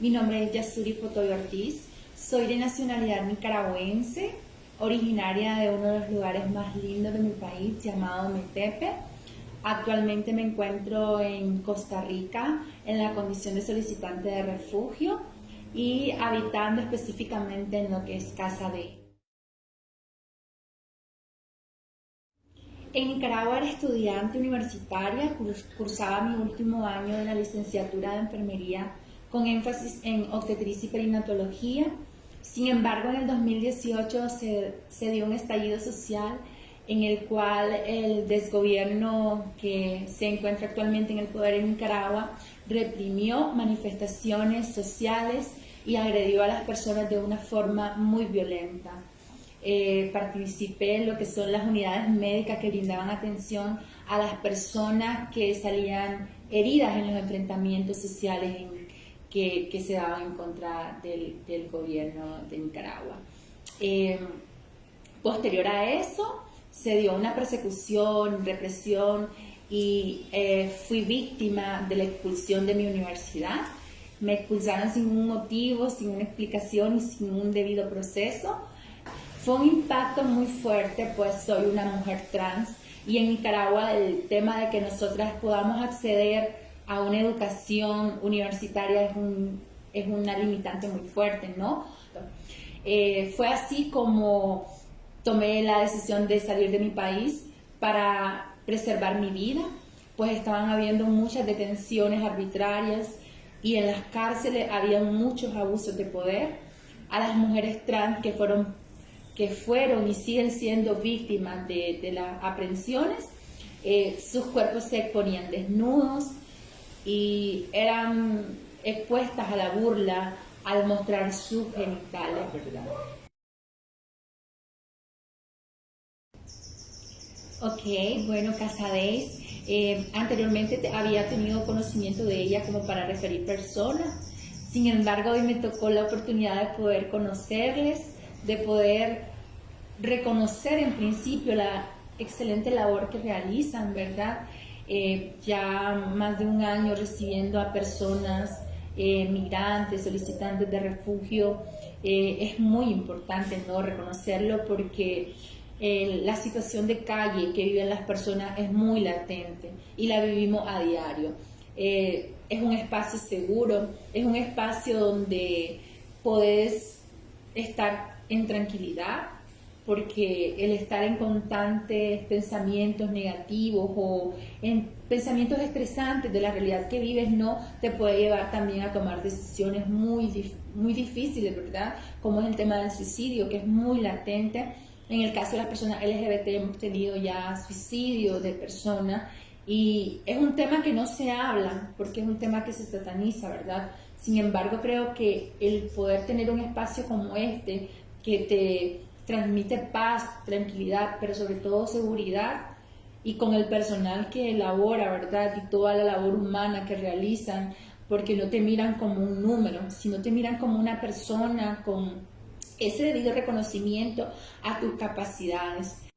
Mi nombre es Yasuri Potoy Ortiz. Soy de nacionalidad nicaragüense, originaria de uno de los lugares más lindos de mi país llamado Metepe. Actualmente me encuentro en Costa Rica en la condición de solicitante de refugio y habitando específicamente en lo que es Casa B. En Nicaragua era estudiante universitaria, cursaba mi último año de la licenciatura de enfermería con énfasis en obstetricia y perinatología. Sin embargo, en el 2018 se, se dio un estallido social en el cual el desgobierno que se encuentra actualmente en el poder en Nicaragua reprimió manifestaciones sociales y agredió a las personas de una forma muy violenta. Eh, participé en lo que son las unidades médicas que brindaban atención a las personas que salían heridas en los enfrentamientos sociales que, que, se daban en contra del, del gobierno de Nicaragua. Eh, posterior a eso, se dio una persecución, represión y eh, fui víctima de la expulsión de mi universidad. Me expulsaron sin un motivo, sin una explicación y sin un debido proceso. Fue un impacto muy fuerte, pues soy una mujer trans y en Nicaragua el tema de que nosotras podamos acceder a una educación universitaria es, un, es una limitante muy fuerte, ¿no? Eh, fue así como tomé la decisión de salir de mi país para preservar mi vida, pues estaban habiendo muchas detenciones arbitrarias y en las cárceles había muchos abusos de poder. A las mujeres trans que fueron, que fueron y siguen siendo víctimas de, las aprehensiones, eh, sus cuerpos se exponían desnudos y eran expuestas a la burla al mostrar sus genitales, Ok, bueno, Casadez, eh, anteriormente había tenido conocimiento de ella como para referir personas, sin embargo hoy me tocó la oportunidad de poder conocerles, de poder reconocer en principio la excelente labor que realizan, ¿verdad? Eh, ya más de un año recibiendo a personas eh, migrantes, solicitantes de refugio, es muy importante no reconocerlo porque la situación de calle que viven las personas es muy latente y la vivimos a diario. Eh, es un espacio seguro, es un espacio donde podés estar en tranquilidad, porque el estar en constantes pensamientos negativos o en pensamientos estresantes de la realidad que vives no te puede llevar también a tomar decisiones muy, muy difíciles, ¿verdad? Como es el tema del suicidio, que es muy latente en el caso de las personas LGBT hemos tenido ya suicidio de personas y es un tema que no se habla porque es un tema que se sataniza, ¿verdad? Sin embargo, creo que el poder tener un espacio como este que te transmite paz, tranquilidad, pero sobre todo seguridad y con el personal que elabora, ¿verdad? Y toda la labor humana que realizan, porque no te miran como un número, sino te miran como una persona con ese debido reconocimiento a tus capacidades.